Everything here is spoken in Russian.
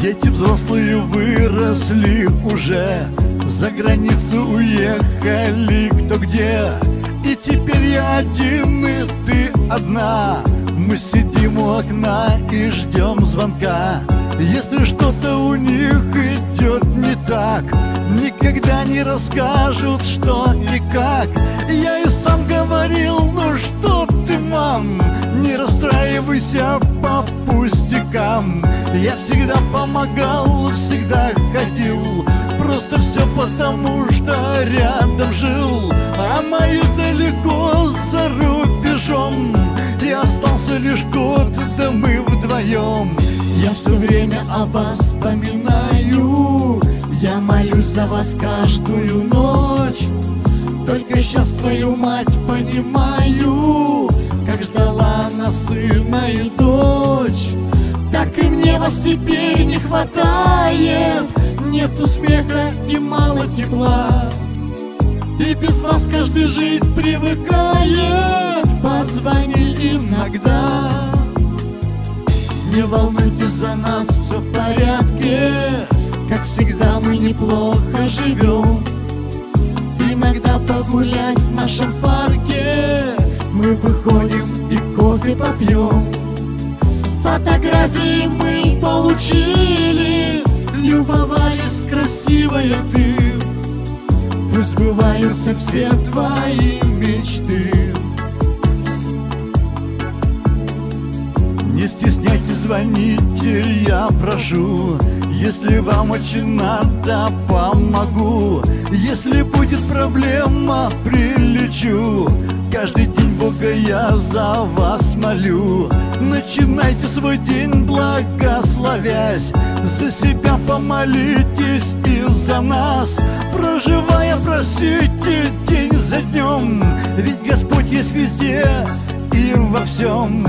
Дети взрослые выросли уже За границу уехали кто где. И теперь я один, и ты одна. Мы сидим у окна и ждем звонка. Если что-то у них идет не так Никогда не расскажут, что и как пустякам. Я всегда помогал, всегда ходил. Просто все потому, что рядом жил. А мои далеко за рубежом. И остался лишь год, да мы вдвоем Я все время о вас вспоминаю. Я молюсь за вас каждую ночь. Только сейчас твою мать понимаю. Как ждала она сына и дочь Так и мне вас теперь не хватает. Нету смеха и мало тепла. И без вас каждый жить привыкает. Позвони иногда. Не волнуйтесь за нас, все в порядке. Как всегда мы неплохо живем Иногда погулять в нашем парке. Мы выходим и кофе попьем Фотографии мы получили. Любовались красивая ты. Пусть сбываются все твои мечты. Не стесняйтесь, звоните, я прошу. Если вам очень надо, помогу. Если будет проблема, прилечу. Каждый день я за вас молю. Начинайте свой день благословясь. За себя помолитесь и за нас. Проживая, просите день за днем. Ведь Господь есть везде и во всем